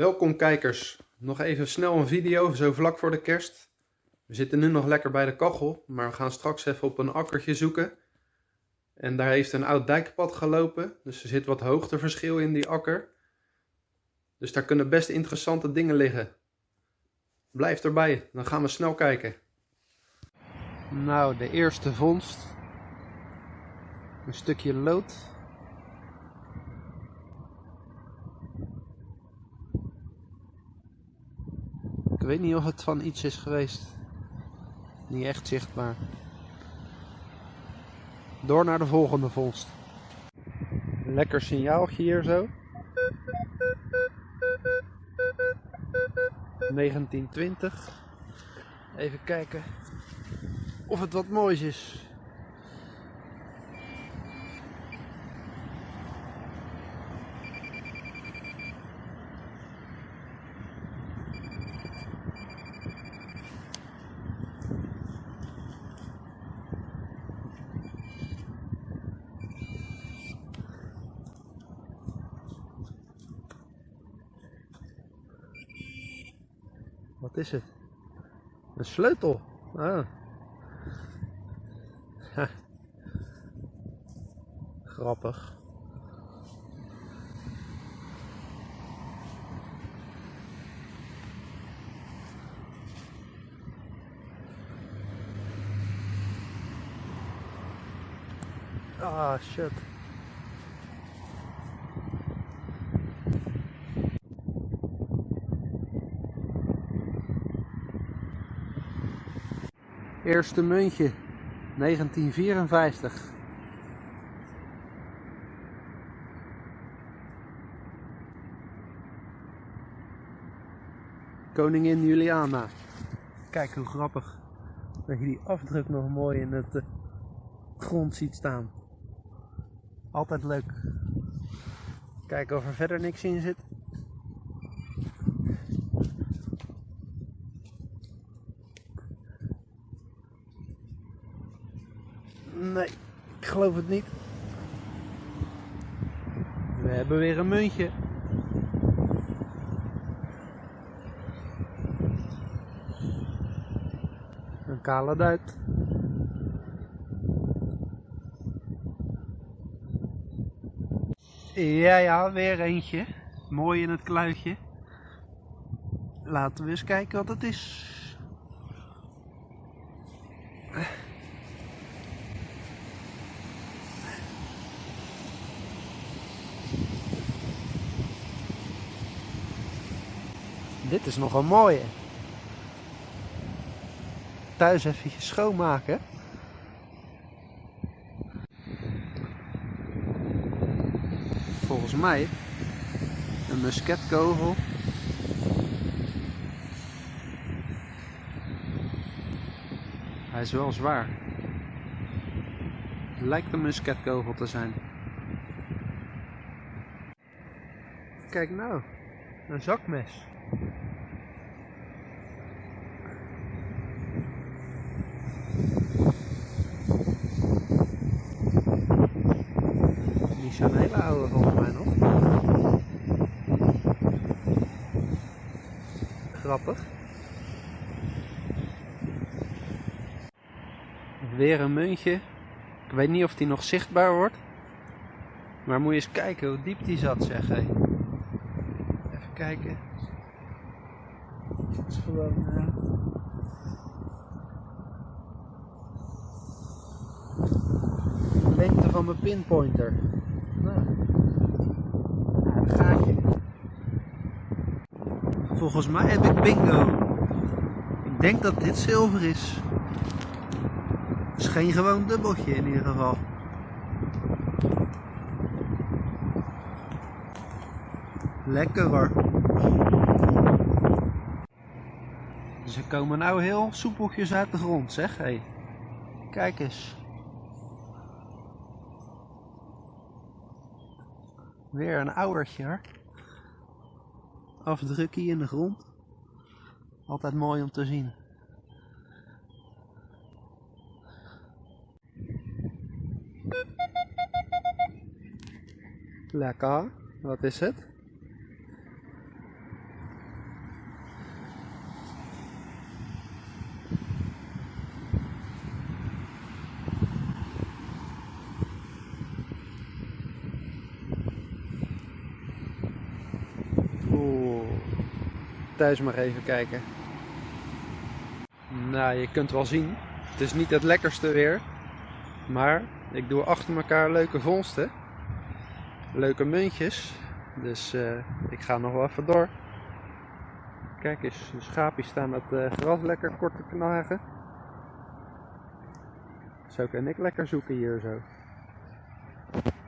Welkom kijkers, nog even snel een video, zo vlak voor de kerst. We zitten nu nog lekker bij de kachel, maar we gaan straks even op een akkertje zoeken. En daar heeft een oud dijkpad gelopen, dus er zit wat hoogteverschil in die akker. Dus daar kunnen best interessante dingen liggen. Blijf erbij, dan gaan we snel kijken. Nou, de eerste vondst. Een stukje lood. Weet niet of het van iets is geweest. Niet echt zichtbaar. Door naar de volgende vondst. Lekker signaaltje hier zo. 1920. Even kijken of het wat moois is. Wat is het? Een sleutel. Ah. Grappig. Ah, shit. Eerste muntje, 1954. Koningin Juliana. Kijk hoe grappig dat je die afdruk nog mooi in het uh, grond ziet staan. Altijd leuk. Kijken of er verder niks in zit. Nee, ik het niet. We hebben weer een muntje. Een kale duit. Ja, ja, weer eentje. Mooi in het kluitje. Laten we eens kijken wat het is. Is nog een mooie. Thuis even schoonmaken. Volgens mij een musketkogel. Hij is wel zwaar. Lijkt een musketkogel te zijn. Kijk nou, een zakmes. Zijn hele oude volgens mij nog. Grappig. Weer een muntje. Ik weet niet of die nog zichtbaar wordt. Maar moet je eens kijken hoe diep die zat zeg. Hé. Even kijken. Het is gewoon... Uh... lengte van mijn pinpointer. Nou, een gaatje. Volgens mij heb ik bingo. Ik denk dat dit zilver is. Het is geen gewoon dubbeltje in ieder geval. Lekker hoor. Ze komen nou heel soepeltjes uit de grond, zeg. Hey. Kijk eens. Weer een oudertje. Afdrukkie in de grond. Altijd mooi om te zien. Lekker. Wat is het? Thuis maar even kijken. Nou, je kunt wel zien. Het is niet het lekkerste weer. Maar ik doe achter elkaar leuke vondsten. Leuke muntjes. Dus uh, ik ga nog wel even door. Kijk eens, de schaapjes staan het uh, gras lekker kort te knagen. Zo kan ik lekker zoeken hier zo.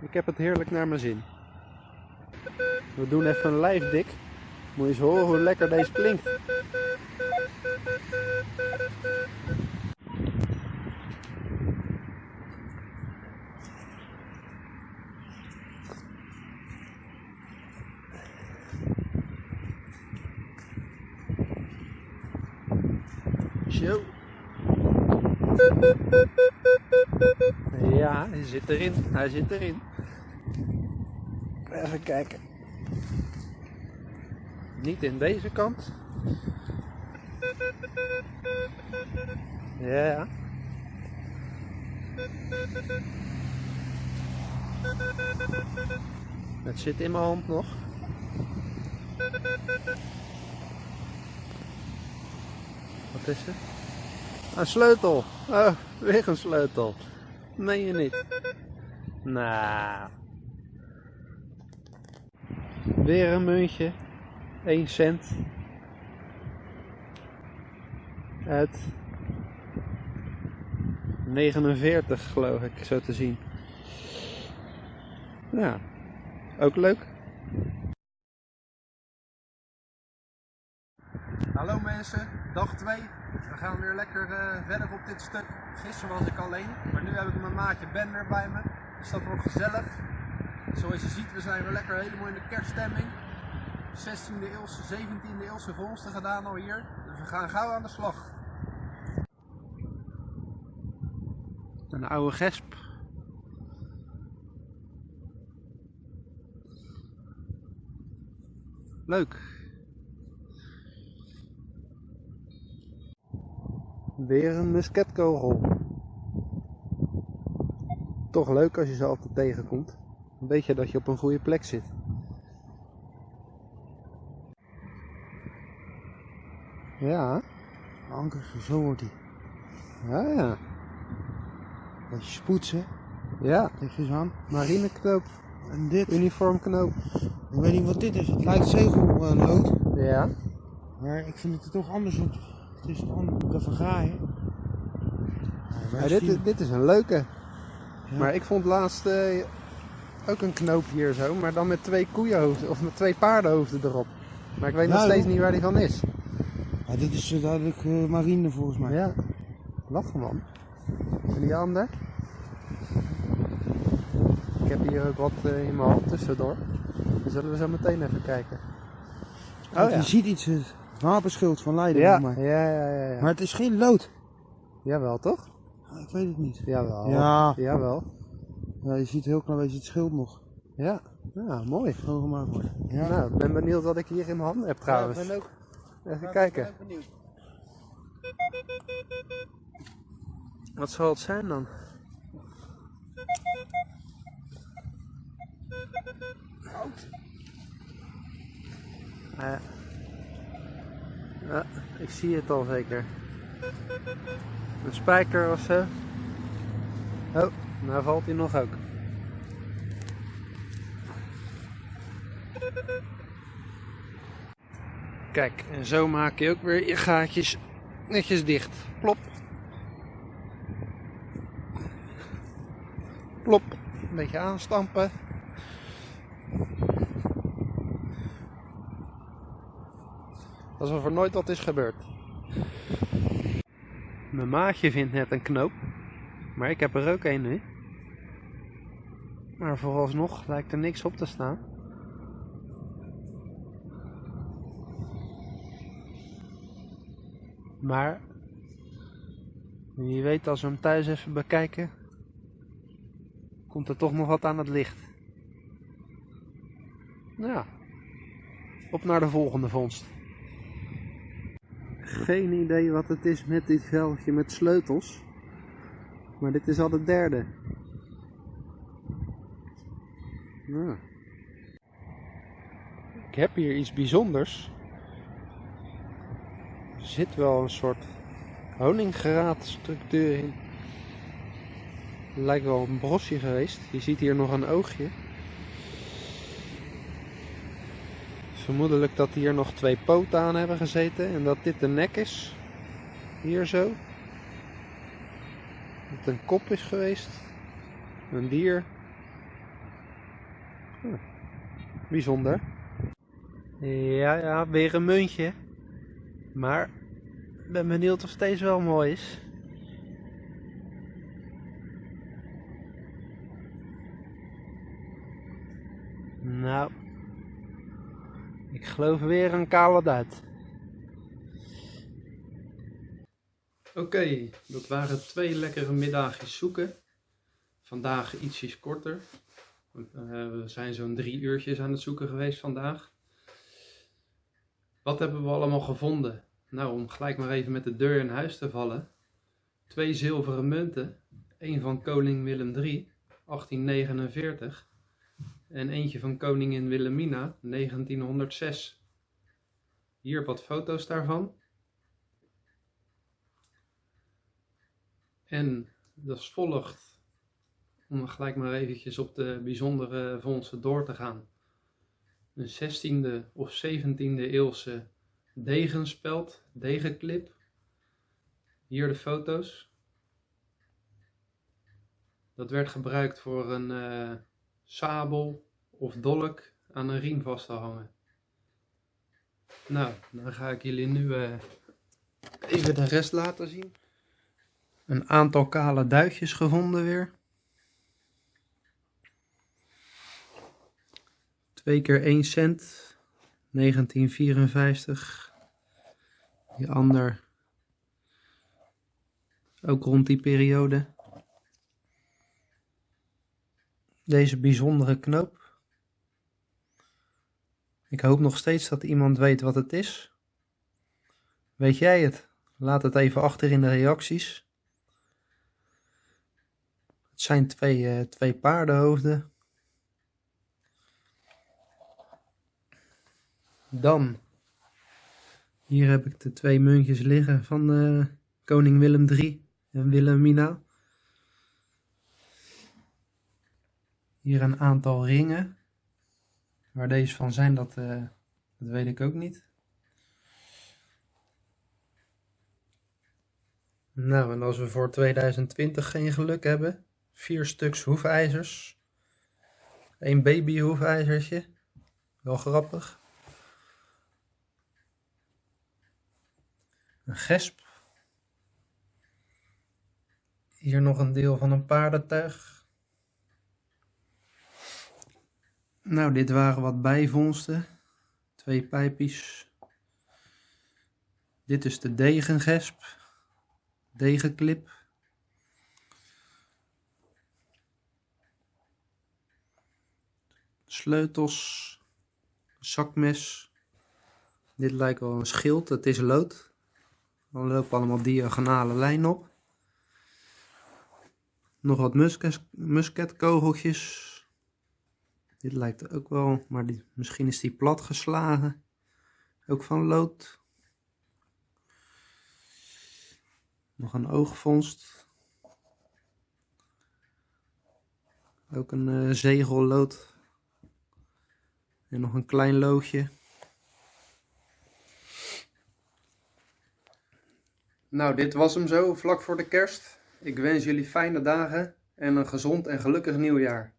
Ik heb het heerlijk naar mijn zin. We doen even een lijfdik. Moet je eens horen hoe lekker deze klinkt. Zo. Ja, hij zit erin. Hij zit erin. Even kijken. Niet in deze kant. Ja. Het zit in mijn hand nog. Wat is het? Een sleutel. Oh, weer een sleutel. Meen je niet? Nou. Weer een muntje. 1 cent. Uit 49 geloof ik, zo te zien. Ja, ook leuk. Hallo mensen, dag 2. We gaan weer lekker uh, verder op dit stuk. Gisteren was ik alleen, maar nu heb ik mijn maatje Ben bij me. Dus dat wordt gezellig. Zoals je ziet, we zijn weer lekker helemaal in de kerststemming. 16e eeuwse, 17e eeuwse vondsten gedaan al hier. Dus we gaan gauw aan de slag. Een oude gesp. Leuk. Weer een musketkogel. Toch leuk als je ze altijd tegenkomt. Dan weet je dat je op een goede plek zit. Ja. Anker, zo wordt hij. Ja, ja. Beetje spoetsen. Ja. Eens aan. Marineknoop. En dit. Uniformknoop. Ik weet niet wat dit is. Het lijkt zegellood. Ja. Maar ik vind het toch anders. Want het is moet even graaien. ja dit, is, dit is een leuke. Ja. Maar ik vond laatst uh, ook een knoop hier zo. Maar dan met twee koeienhoofden. Of met twee paardenhoofden erop. Maar ik weet nog Ja, steeds niet waar die van is. Ja, dit is uh, duidelijk uh, marine volgens mij. Ja. Lachen man. En die ander? Ik heb hier ook wat uh, in mijn hand tussendoor. Dan zullen we zo meteen even kijken. Want Je ziet iets, het wapenschild van Leiden. Ja, volgens ja, ja, ja, ja. Maar het is geen lood. Jawel toch? Ah, Ik weet het niet. Jawel. Ja. Jawel. Ja, je ziet heel klein beetje het schild nog. Ja. Ja, mooi. Schoongemaakt worden. Ja. Nou, ik ben benieuwd wat ik hier in mijn handen heb trouwens. Ja, ik ben ook, Even kijken. Wat zal het zijn dan? Ja. ja, ik zie het al zeker. Een spijker of zo. Oh, nou valt hij nog ook. Kijk, en zo maak je ook weer je gaatjes netjes dicht. Plop. Plop. Een beetje aanstampen. Alsof er nooit wat is gebeurd. Mijn maatje vindt net een knoop. Maar ik heb er ook een nu. Maar vooralsnog lijkt er niks op te staan. Maar wie weet als we hem thuis even bekijken, komt er toch nog wat aan het licht. Nou ja, op naar de volgende vondst. Geen idee wat het is met dit veldje met sleutels. Maar dit is al de derde. Nou. Ik heb hier iets bijzonders. Zit wel een soort honingraadstructuur in. Lijkt wel een brosje geweest. Je ziet hier nog een oogje. Vermoedelijk dat hier nog twee poten aan hebben gezeten en dat dit de nek is. Hier zo. Dat het een kop is geweest. Een dier. Bijzonder. Ja, ja, weer een muntje. Maar ben benieuwd of deze wel mooi is. Nou, ik geloof weer een kale duit. Oké, dat waren twee lekkere middagjes zoeken. Vandaag ietsjes korter. Uh, we zijn zo'n drie uurtjes aan het zoeken geweest vandaag. Wat hebben we allemaal gevonden? Nou, om gelijk maar even met de deur in huis te vallen. Twee zilveren munten. Eén van koning Willem III, 1849. En eentje van koningin Wilhelmina, 1906. Hier wat foto's daarvan. En dat volgt, om gelijk maar eventjes op de bijzondere vondsten door te gaan. Een 16e of 17e eeuwse degenspeld, degenklip. Hier de foto's. Dat werd gebruikt voor een uh, sabel of dolk aan een riem vast te hangen. Nou, dan ga ik jullie nu uh, even de rest laten zien. Een aantal kale duitjes gevonden weer. Twee keer 1 cent. 1954. Die ander ook rond die periode. Deze bijzondere knoop. Ik hoop nog steeds dat iemand weet wat het is. Weet jij het? Laat het even achter in de reacties. Het zijn twee, uh, twee paardenhoofden. Dan, hier heb ik de twee muntjes liggen van uh, koning Willem III en Wilhelmina. Hier een aantal ringen. Waar deze van zijn, dat, uh, dat weet ik ook niet. Nou, en als we voor 2020 geen geluk hebben, vier stuks hoefijzers. Een baby hoefijzertje. Wel grappig. Een gesp. Hier nog een deel van een paardentuig. Nou, dit waren wat bijvondsten. Twee pijpjes. Dit is de degengesp. Degenklip. Sleutels. Zakmes. Dit lijkt wel een schild. Het is lood. Dan lopen allemaal diagonale lijnen op. Nog wat musket, musketkogeltjes. Dit lijkt ook wel, maar die, misschien is die plat geslagen. Ook van lood. Nog een oogvondst. Ook een uh, zegellood. En nog een klein loodje. Nou, dit was hem zo, vlak voor de kerst. Ik wens jullie fijne dagen en een gezond en gelukkig nieuwjaar.